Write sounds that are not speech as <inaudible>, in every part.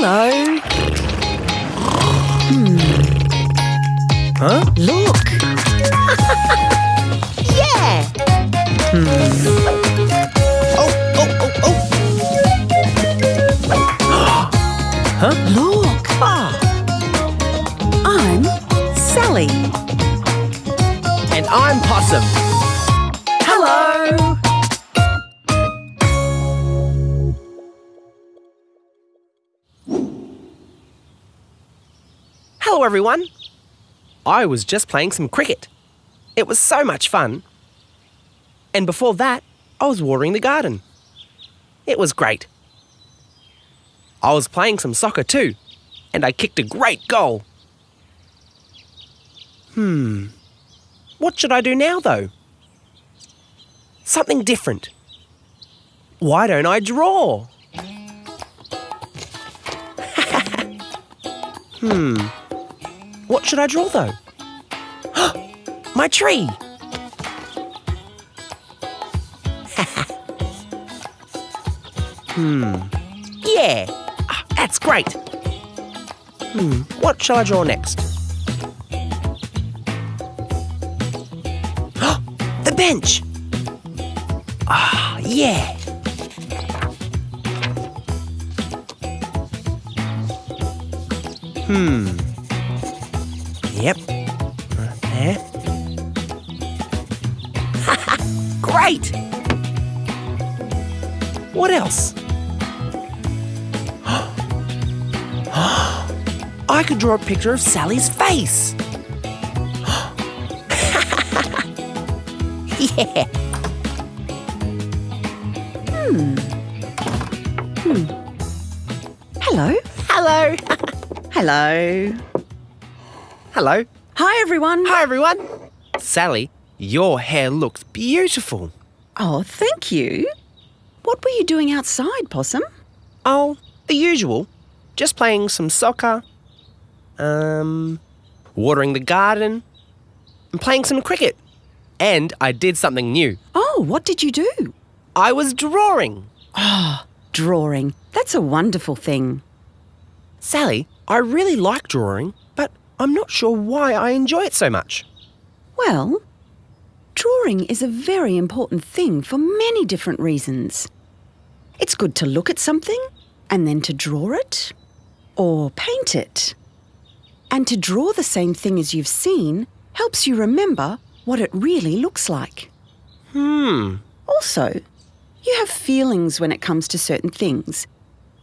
Hello. Huh? Look. <laughs> yeah. Hmm. Oh, oh, oh, oh. <gasps> huh? Look. Ah, I'm Sally. and I'm Possum. Hello, everyone. I was just playing some cricket. It was so much fun. And before that, I was watering the garden. It was great. I was playing some soccer too, and I kicked a great goal. Hmm. What should I do now, though? Something different. Why don't I draw? <laughs> hmm. What should I draw though? <gasps> My tree! <laughs> hmm. Yeah! Ah, that's great! Hmm. What shall I draw next? <gasps> the bench! Ah, yeah! Hmm. Yep. Right <laughs> there. Great! What else? <gasps> <gasps> I could draw a picture of Sally's face. <gasps> <laughs> yeah. Hmm. Hello. Hello. <laughs> Hello. Hello. Hi, everyone. Hi, everyone. Sally, your hair looks beautiful. Oh, thank you. What were you doing outside, Possum? Oh, the usual. Just playing some soccer, um, watering the garden, and playing some cricket. And I did something new. Oh, what did you do? I was drawing. Oh, drawing. That's a wonderful thing. Sally, I really like drawing, but I'm not sure why I enjoy it so much. Well, drawing is a very important thing for many different reasons. It's good to look at something and then to draw it or paint it. And to draw the same thing as you've seen helps you remember what it really looks like. Hmm. Also, you have feelings when it comes to certain things.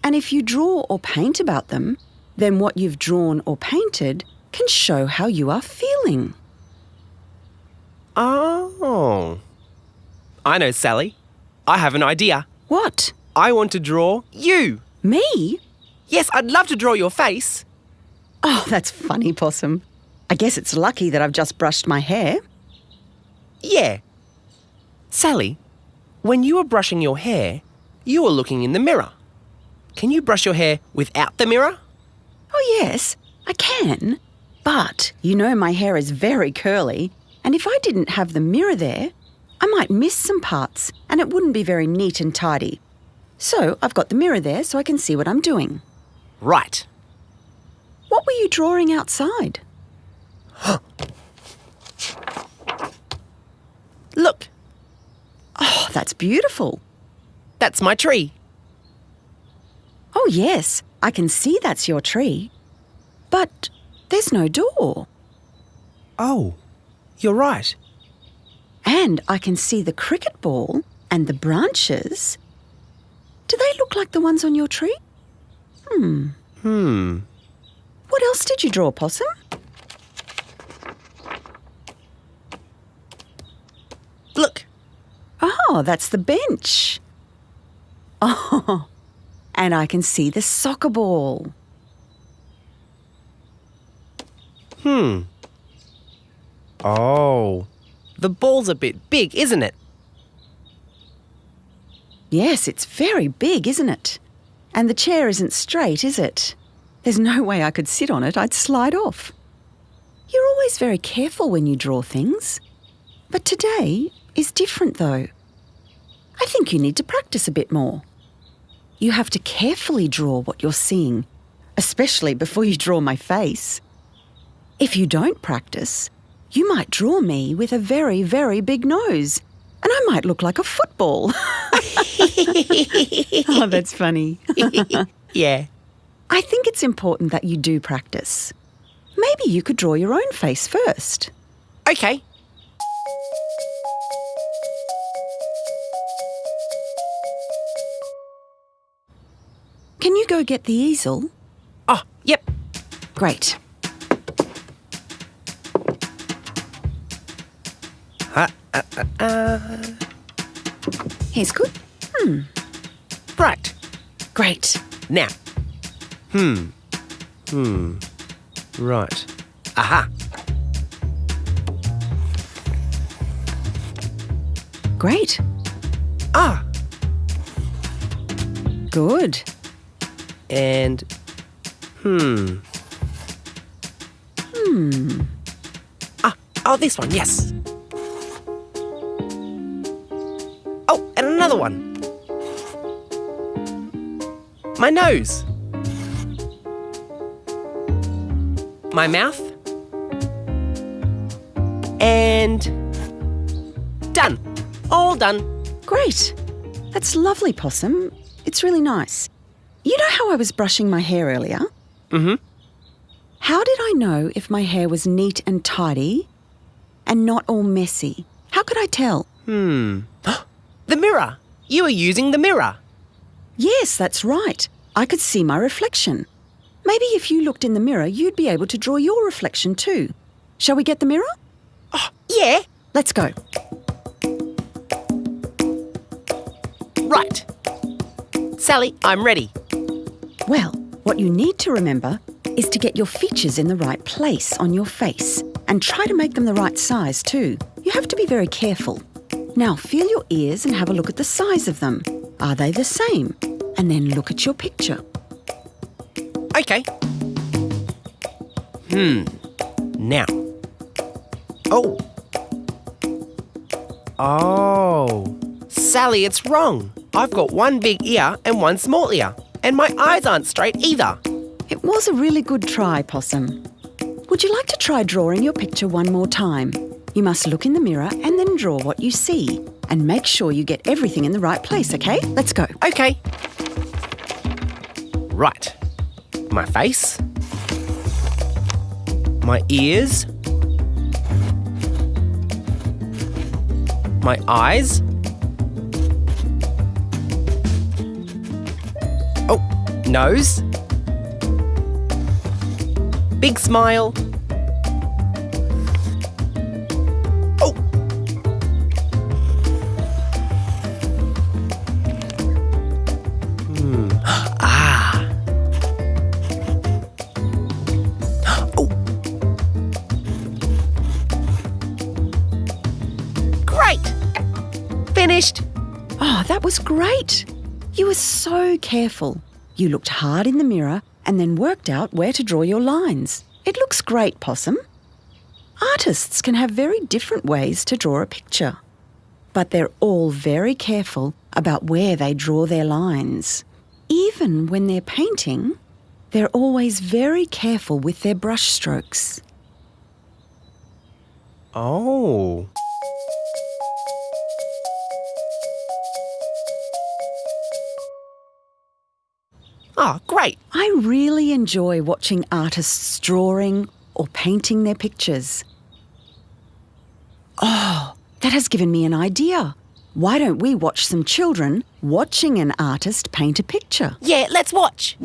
And if you draw or paint about them, then what you've drawn or painted can show how you are feeling. Oh. I know, Sally. I have an idea. What? I want to draw you. Me? Yes, I'd love to draw your face. Oh, that's funny, Possum. I guess it's lucky that I've just brushed my hair. Yeah. Sally, when you were brushing your hair, you were looking in the mirror. Can you brush your hair without the mirror? Oh, yes, I can. But you know my hair is very curly, and if I didn't have the mirror there, I might miss some parts and it wouldn't be very neat and tidy. So I've got the mirror there so I can see what I'm doing. Right. What were you drawing outside? <gasps> Look, Oh, that's beautiful. that's my tree. Oh, yes, I can see that's your tree. But there's no door. Oh, you're right. And I can see the cricket ball and the branches. Do they look like the ones on your tree? Hmm. Hmm. What else did you draw, Possum? Look, Oh, that's the bench. <laughs> Oh, and I can see the soccer ball. Hmm. Oh. The ball's a bit big, isn't it? Yes, it's very big, isn't it? And the chair isn't straight, is it? There's no way I could sit on it, I'd slide off. You're always very careful when you draw things. But today is different, though. I think you need to practice a bit more. You have to carefully draw what you're seeing especially before you draw my face. If you don't practice, you might draw me with a very, very big nose, and I might look like a football. <laughs> oh, that's funny. <laughs> yeah. I think it's important that you do practice. Maybe you could draw your own face first. Okay. Can you go get the easel? Oh, yep. Great. Uh. Here's good. Right. Great. Now. Hmm. Hmm. Right. Aha. Great. Ah. Good. And. Hmm. Hmm. Ah. Oh, this one. Yes. Another one. My nose. My mouth. And. Done. All done. Great. That's lovely, Possum. It's really nice. You know how I was brushing my hair earlier? Mm hmm. How did I know if my hair was neat and tidy and not all messy? How could I tell? Hmm. <gasps> <gasps> the mirror. You were using the mirror. Yes, that's right. I could see my reflection. Maybe if you looked in the mirror, you'd be able to draw your reflection too. Shall we get the mirror? Oh, yeah. Let's go. Right. Sally, I'm ready. Well, what you need to remember is to get your features in the right place on your face and try to make them the right size too. You have to be very careful. Now, feel your ears and have a look at the size of them. Are they the same? And then look at your picture. Okay. Hmm. Now. Oh. Oh. Sally, it's wrong. I've got one big ear and one small ear, and my eyes aren't straight either. It was a really good try, Possum. Would you like to try drawing your picture one more time? You must look in the mirror and then draw what you see. And make sure you get everything in the right place, okay? Let's go. Okay. Right. My face. My ears. My eyes. Oh, nose. Big smile. Great. You were so careful. You looked hard in the mirror and then worked out where to draw your lines. It looks great, Possum. Artists can have very different ways to draw a picture, but they're all very careful about where they draw their lines. Even when they're painting, they're always very careful with their brush strokes. Oh. Oh, great. I really enjoy watching artists drawing or painting their pictures. Oh, that has given me an idea. Why don't we watch some children watching an artist paint a picture? Yeah, let's watch.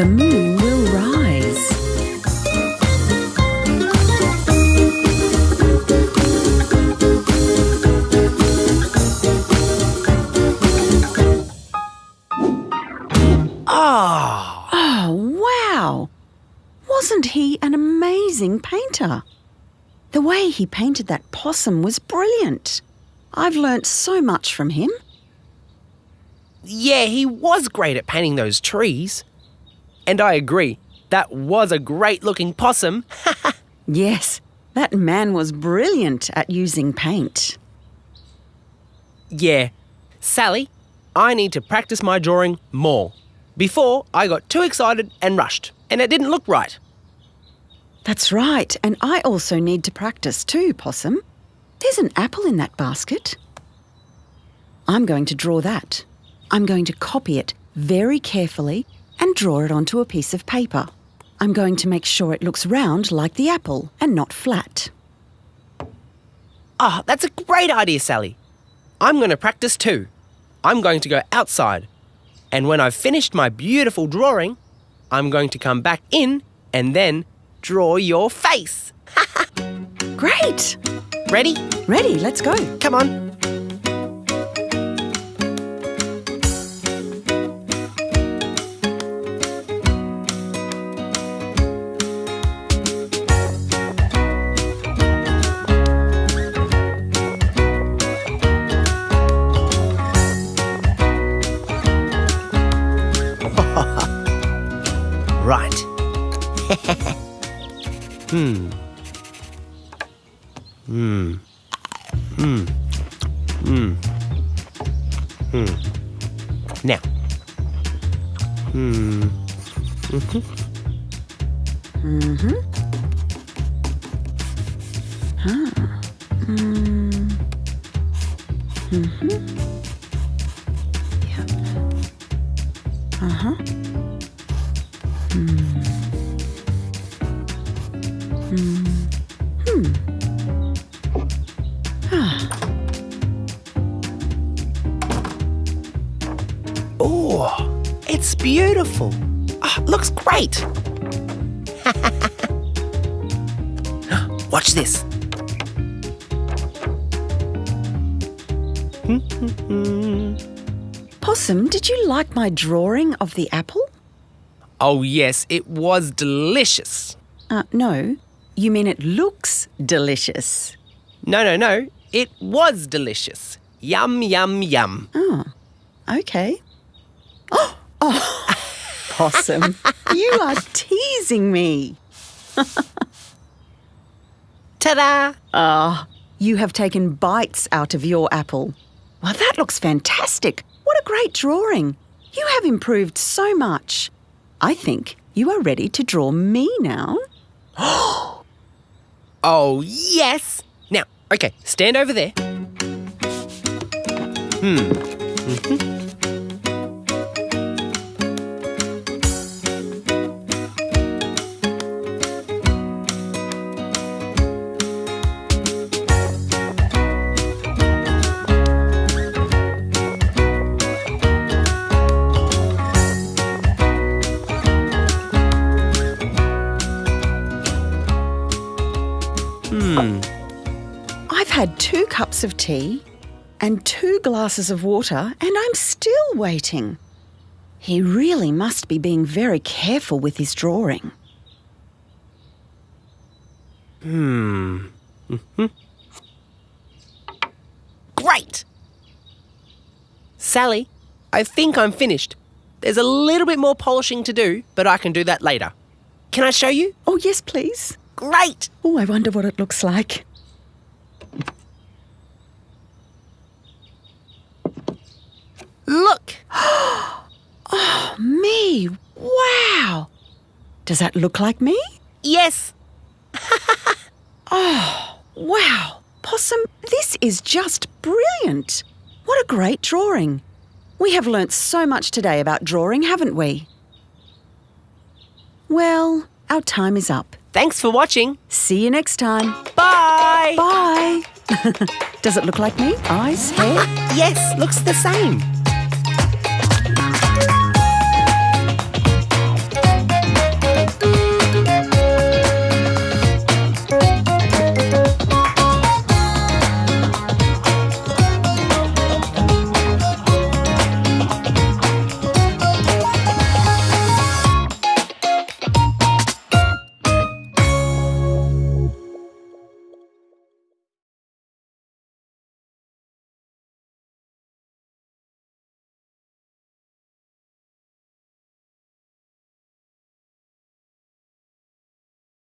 The moon will rise. Ah, Oh, wow! Wasn't he an amazing painter? The way he painted that possum was brilliant. I've learnt so much from him. yeah, he was great at painting those trees. And I agree, that was a great looking possum. <laughs> Yes, that man was brilliant at using paint. yeah, Sally, I need to practice my drawing more. Before, I got too excited and rushed, and it didn't look right. That's right, and I also need to practice too, Possum. There's an apple in that basket. I'm going to draw that. I'm going to copy it very carefully and draw it onto a piece of paper. I'm going to make sure it looks round like the apple and not flat. Ah, that's a great idea, Sally. I'm going to practice too. I'm going to go outside. And when I've finished my beautiful drawing, I'm going to come back in and then draw your face. <laughs> Great! Ready? Ready, let's go. Come on. Mm-hmm. Huh. Mm. Mm-hmm. Yep. Uh-huh. Hmm. Hmm. Hmm. Ah. Oh, it's beautiful. Ah, looks great. Watch this. <laughs> Possum, did you like my drawing of the apple? oh, yes, it was delicious. Uh, no. You mean it looks delicious. No, no, no. It was delicious. Yum, yum, yum. Oh, okay. <gasps> Oh, oh. <laughs> Possum, you are teasing me. <laughs> Ta da! Ah, you have taken bites out of your apple. Well, that looks fantastic. What a great drawing. You have improved so much. I think you are ready to draw me now. <gasps> Oh, yes! Now, okay, stand over there. Hmm. Hmm. Cups of tea and two glasses of water, and I'm still waiting. He really must be being very careful with his drawing. Hmm. Mhm. <laughs> Great! Sally, I think I'm finished. There's a little bit more polishing to do, but I can do that later. Can I show you? Oh, yes, please. Great! Oh, I wonder what it looks like. Look! Me! Wow! Does that look like me? Yes! <laughs> Oh, wow! Possum, this is just brilliant! What a great drawing! We have learnt so much today about drawing, haven't we? Well, our time is up. Thanks for watching. See you next time. Bye. Bye. <laughs> Does it look like me? Eyes, hair? <laughs> Yes, looks the same.